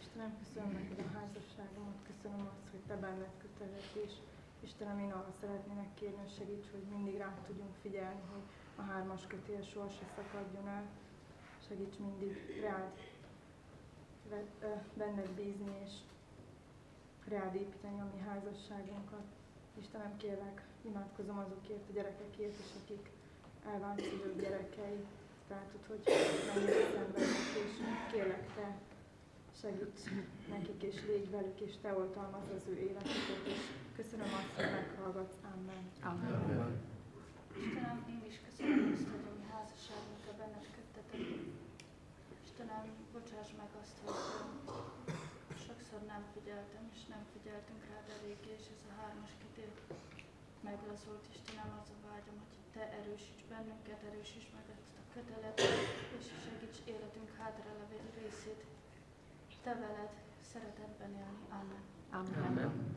Istenem, köszönöm neked a házasságomat, köszönöm azt, hogy Te benned kötelezés. Istenem, én arra szeretnének kérni, hogy segíts, hogy mindig rá tudjunk figyelni, hogy a hármas kötél sohasem szakadjon el. Segíts mindig rád benned bízni, és rád építeni a mi házasságunkat. Istenem, kérlek, imádkozom azokért a gyerekekért is, akik elvált szülők gyerekei. Látod, hogy mennyire szenvednek, és kérlek Te, segíts nekik, és légy velük, és Te oltalmaz az ő életüket, és köszönöm azt, hogy meghallgatsz. Amen. Amen. Amen. Istenem, én is köszönöm azt, hogy a mi házasságunkra benned köttetek. Istenem, bocsáss meg azt, hogy sokszor nem figyeltem, és nem figyeltünk rá eléggé, és ez a hármas kitér meglazult. Istenem, az a vágyam, hogy Te erősíts bennünket, erősíts meg ezt a kötelet, és segíts életünk hátralevő részét Te veled szeretetben élni. Amen. Amen. Amen.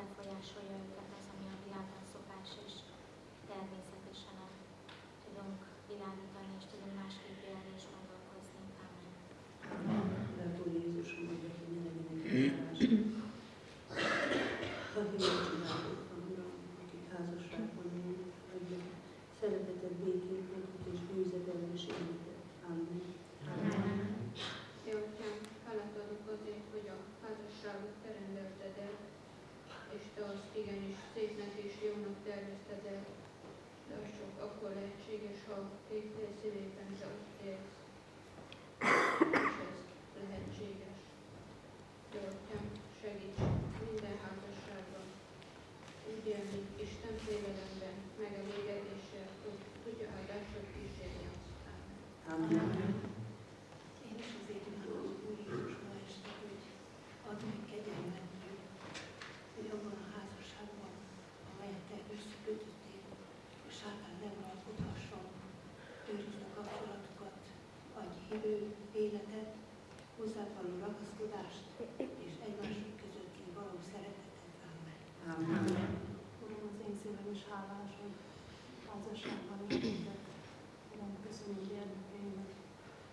befolyásolja őket az, ami a világban szokás és természetesen el tudunk világítani, és tudunk másképp élni és gondolkozni. Amen. Lehet, hogy Jézus mondja, hogy ne legyenek te azt igenis szépnek és jónak tervezted el, de az csak akkor lehetséges, ha két szívében te ott élsz. És ez lehetséges. Te atyám, segíts minden házasságban úgy élni Isten félelemben, megelégedéssel, hogy tudja áldásod kísérni azt. Amen. Én is azért imádom Úr Jézus ma este, hogy add meg kegyelmet, hogy abban a házasságban, amelyet te összekötöttél, a sátán nem uralkodhasson, őrizd a kapcsolatokat, hívő életet, hozzád való ragaszkodást, és egymások közötti való szeretetet. Amen. Uram, az én szívem is hálás, hogy házasságban éltek. Uram, köszönöm gyermekeimet.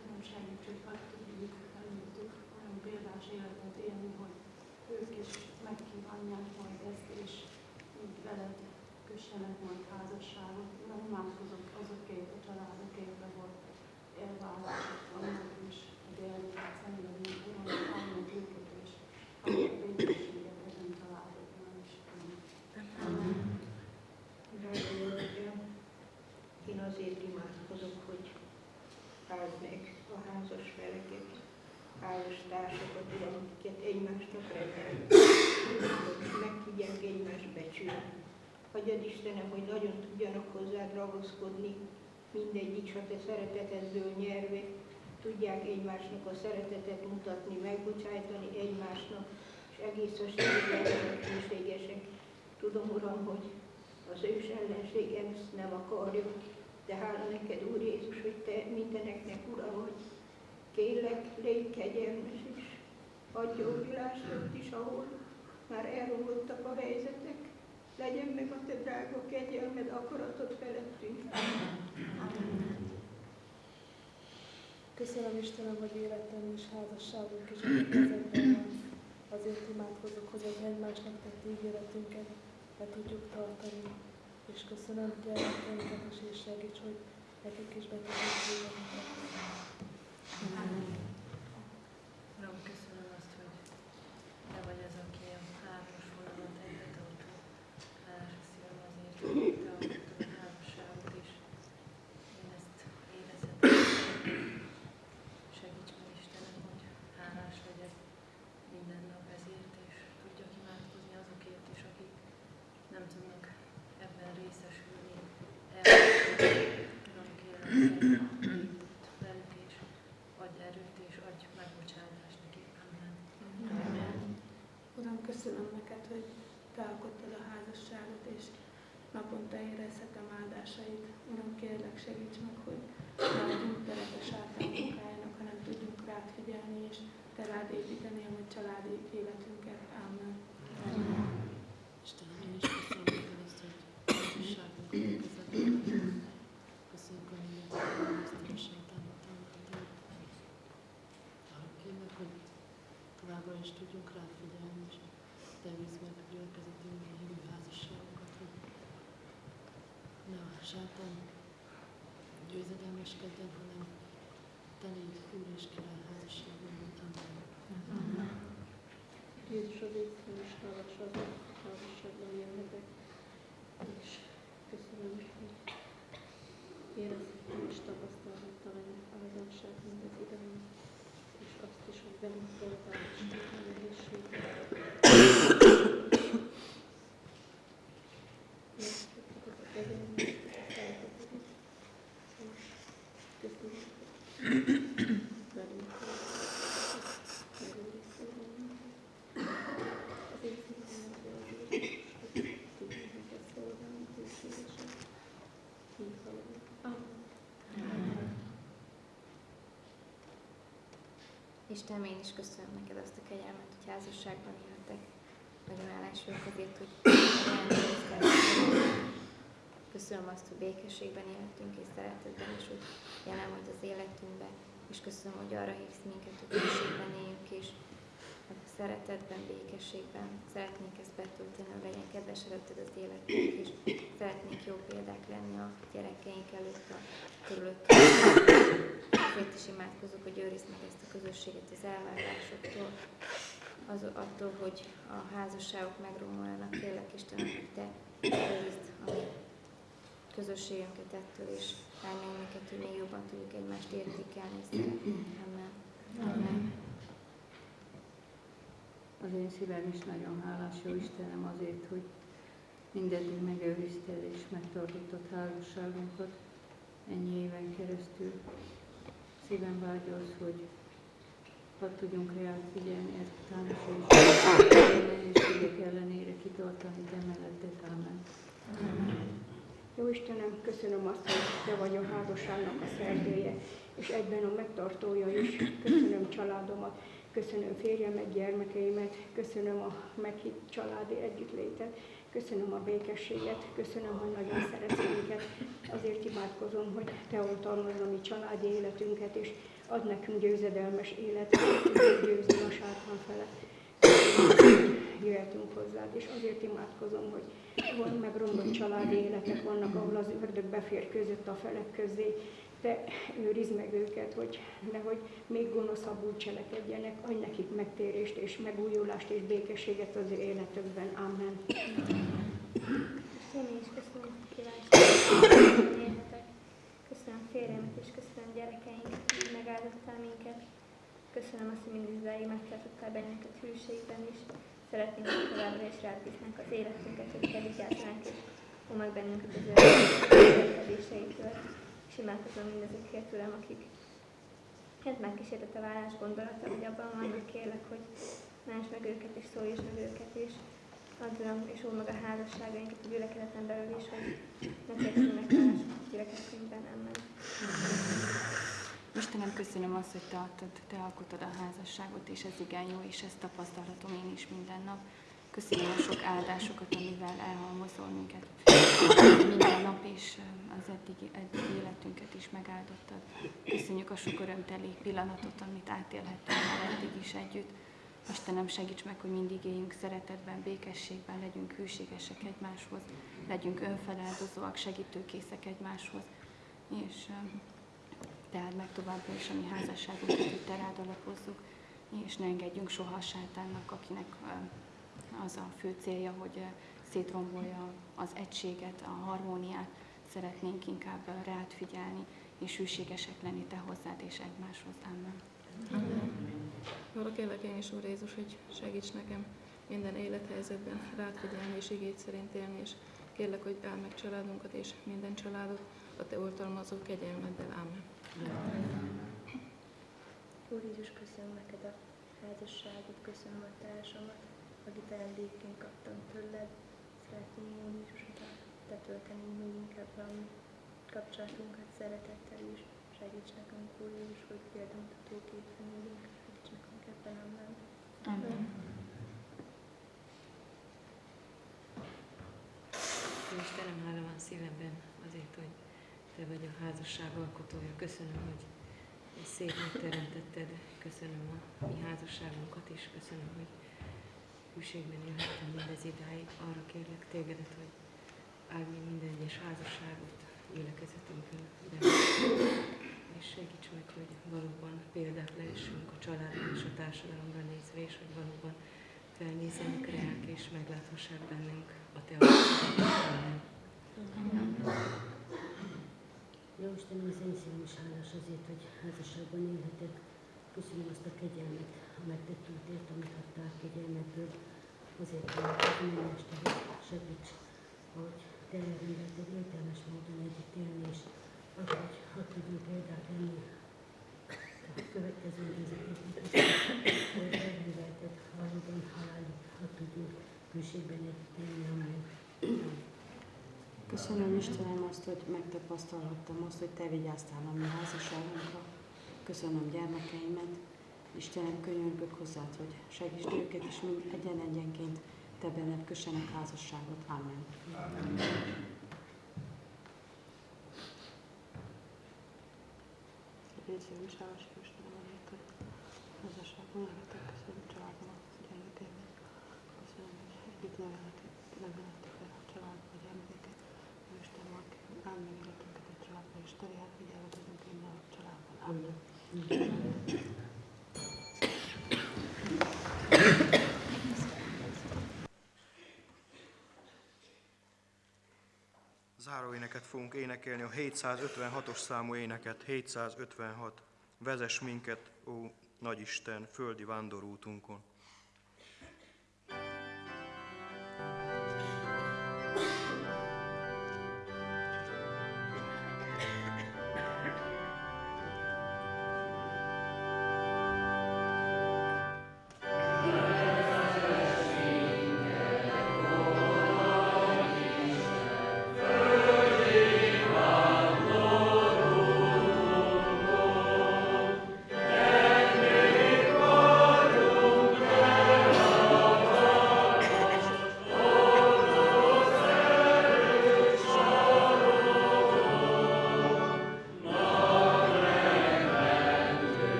Uram, segíts, hogy meg tudjuk előttük olyan példás életet élni, hogy ők is megkívánják majd ezt, és úgy veled kössenek majd házasságot. Uram, imádkozok azokért a családokért, ahol elválások vannak, és egy elmélet szenvedünk. Uram, áld meg őket, és áld meg békességet ezen családokban is. Amen. Drága jó Atyám, én azért imádkozok, hogy áld meg a házas feleket, házas társakat, Uram, akiket egymásnak rendelnek, hogy meg tudják egymást becsülni. Hagyjad Istenem, hogy nagyon tudjanak hozzád ragaszkodni, mindegyik, ha te szeretetedből nyerve, tudják egymásnak a szeretetet mutatni, megbocsájtani egymásnak, és egész a hűségesek. Tudom, Uram, hogy az ős ellenség ezt nem akarja, de hála neked, Úr Jézus, hogy te mindeneknek Ura vagy. Kérlek, légy kegyelmes is, adj ott is, ahol már elromlottak a helyzetek. Legyen meg a te drága kegyelmed, akaratod felettünk. Köszönöm Istenem, hogy életem és házasságunk is kezedben van. Azért imádkozok, hogy az egymásnak tett ígéretünket be tudjuk tartani. És köszönöm gyermekeinket is, és segíts, hogy nekik is be tudjuk Amen. Uram, köszönöm azt, hogy te vagy az, aki a hármas vonalat egybe tartó. Hálás a szívem azért, hogy te alkottad a házasságot is. Én ezt érezhetem. Segíts meg Istenem, hogy hálás legyek minden nap ezért, és tudjak imádkozni azokért is, akik nem tudnak ebben részesülni. Uram, kérem, hogy velük és adj erőt és adj megbocsátást nekik. Amen. Amen. Uram, köszönöm neked, hogy te alkottad a házasságot, és naponta érezhetem áldásait. Uram, kérlek, segíts meg, hogy ne adjunk teret a sátán munkájának, hanem tudjunk rád figyelni, és te rád építeni a mi családi életünket. Amen. Amen. Istenem, én is köszönöm neked ezt, hogy házasságunkat a kezedben Köszönjük, hogy mindent ezt a sátánot támogatod. Arra kérlek, hogy továbbra is tudjunk rád figyelni, és te víz meg a gyülekezetünkre hívő házasságokat, hogy ne a sátán győzedelmeskedjen, hanem te légy Úr és Király házasságunkban. Amen. Jézus az észre is hálás hogy házasságban élhetek, és köszönöm, hogy érezhettem és tapasztalhattam ennek a házasság mindez ideig, és azt is, hogy velünk voltál, és tudtam nehézséget. Megköszönöm a kegyelmet, a szeretetedet, és köszönöm, hogy velünk voltál, megőriztél bennünket. Az én szívem az Jézus, hogy tudjuk neked szolgálni, hűségesen. Így haladunk. Amen. Istenem, én is köszönöm neked azt a kegyelmet, hogy házasságban éltek. Nagyon hálás azért, hogy Köszönöm azt, hogy békességben élhetünk és szeretetben, és hogy jelen vagy az életünkben. És köszönöm, hogy arra hívsz minket, hogy békességben éljünk, és szeretetben, békességben szeretnénk ezt betölteni, hogy legyen kedves előtted az életünk, és szeretnénk jó példák lenni a gyerekeink előtt, a körülöttünk. Azért is imádkozok, hogy őrizd meg ezt a közösséget az elvárásoktól. az attól, hogy a házasságok megromolnak, kérlek Istenem, hogy Te őrizd a közösségünket ettől, és állj minket, hogy még jobban tudjuk egymást értékelni és szeretni. Amen. Amen. Az én szívem is nagyon hálás, jó Istenem, azért, hogy mindeddig megőrizted és megtartottad házasságunkat ennyi éven keresztül. Szívem vágy az, hogy hadd tudjunk reál figyelni ezután és nehézségek ellenére kitartani, de melletted. Amen. Jó Istenem, köszönöm azt, hogy Te vagy a házasságnak a szerzője, és egyben a megtartója is. Köszönöm családomat, köszönöm férjemet, gyermekeimet, köszönöm a meghitt családi együttlétet, köszönöm a békességet, köszönöm, hogy nagyon szeretsz minket. Azért imádkozom, hogy Te oltalmazd a mi családi életünket, és ad nekünk győzedelmes életet, hogy győzni a sátán felett. Jöhetünk hozzád, és azért imádkozom, hogy van megromlott családi életek vannak, ahol az ördög befér között a felek közé, te őrizd meg őket, hogy nehogy még gonoszabbul cselekedjenek, adj nekik megtérést és megújulást és békességet az ő életükben. Amen. Én is köszönöm a élhetek. Köszönöm férjemet és köszönöm gyerekeinket, hogy megáldottál minket. Köszönöm azt, hogy mindig idáig megtartottál bennünket hűségben is. Szeretnénk, hogy továbbra is rád bíznánk az életünket, hogy te vigyázzánk és omag bennünket az örökkedéseitől. És imádkozom mindezekért, Uram, akik hát megkísértett a vállás gondolata, hogy abban vannak, kérlek, hogy ments meg őket és szólj meg őket is. Add Uram, és óvd meg a házasságainkat a gyülekezeten belül is, hogy ne térjenek más gyülekezetünkben, amen. Istenem, köszönöm azt, hogy te adtad, te alkotod a házasságot, és ez igen jó, és ezt tapasztalatom én is minden nap. Köszönöm a sok áldásokat, amivel elhalmozol minket minden nap, és az eddigi, eddigi életünket is megáldottad. Köszönjük a sok örömteli pillanatot, amit átélhettünk már eddig is együtt. Istenem, segíts meg, hogy mindig éljünk szeretetben, békességben, legyünk hűségesek egymáshoz, legyünk önfeláldozóak, segítőkészek egymáshoz, és tehát meg továbbra is a mi házasságunkat, hogy rád alapozzuk, és ne engedjünk soha a sátánnak, akinek az a fő célja, hogy szétrombolja az egységet, a harmóniát, szeretnénk inkább rád figyelni, és hűségesek lenni te hozzád és egymáshoz. Amen. Arra kérlek én is, Úr Jézus, hogy segíts nekem minden élethelyzetben rád figyelni és igét szerint élni, és kérlek, hogy áld meg családunkat és minden családot a te oltalmazó kegyelmeddel. Amen. Úr Jézus, köszönöm neked a házasságot, köszönöm a társamat, akit ajándékként kaptam tőled. Szeretném, Úr Jézus, hogy te tölteni még inkább a mi kapcsolatunkat szeretettel is. Segíts nekünk, Úr Jézus, hogy példamtató képen éljünk, segíts nekünk ebben, amen. Amen. Istenem, hála van szívemben azért, hogy te vagy a házasság alkotója. Köszönöm, hogy szép megteremtetted. Köszönöm a mi házasságunkat is. Köszönöm, hogy hűségben élhettem mindez idáig. Arra kérlek tégedet, hogy áld mi minden egyes házasságot gyülekezetünkön. És segíts meg, hogy valóban példák lehessünk a családra és a társadalomra nézve, és hogy valóban felnézzenek reák és megláthassák bennünk a te. Jó Istenem, az én szívem is hálás azért, hogy házasságban élhetek. Köszönöm azt a kegyelmet, a megtett útért, amit adtál kegyelmetből. Azért hogy a este, segíts, hogy te elrendelted értelmes módon együtt élni, és akkor, hogy hadd tudjunk példát lenni a következő nézeteknek hogy elrendelted valóban halálig, hadd tudjunk hűségben együtt élni, amen. Köszönöm Istenem azt, hogy megtapasztalhattam azt, hogy Te vigyáztál a mi házasságunkra. Köszönöm gyermekeimet. Istenem, könyörgök hozzád, hogy segítsd őket, és mind egyen-egyenként Te benned kössenek házasságot. Amen. Amen. Is hálás Istenem azért, hogy házasságban lehetek. Köszönöm családomat, gyermekeimet. Köszönöm, hogy együtt nevelhetek el a családba, a gyermekeket. Isten mag, áld meg életünket egy családba, és te reál figyelmet adunk minden a családban. Amen. Záróéneket fogunk énekelni, a 756-os számú éneket, 756. Vezess minket, ó Nagyisten, földi vándorútunkon.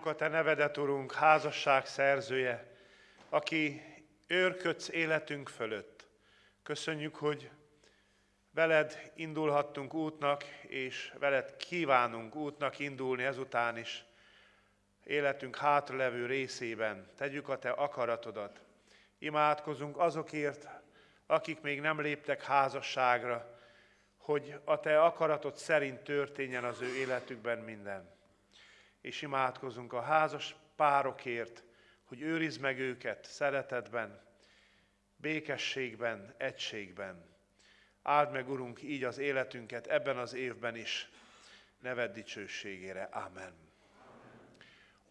Áldjuk a Te nevedet, Urunk, házasság szerzője, aki őrködsz életünk fölött. Köszönjük, hogy veled indulhattunk útnak, és veled kívánunk útnak indulni ezután is. Életünk hátralevő részében tegyük a Te akaratodat. Imádkozunk azokért, akik még nem léptek házasságra, hogy a Te akaratod szerint történjen az ő életükben minden és imádkozunk a házas párokért, hogy őrizd meg őket szeretetben, békességben, egységben. Áld meg, Urunk, így az életünket ebben az évben is, neved dicsőségére. Amen.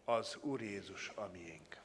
Az Úr Jézus a.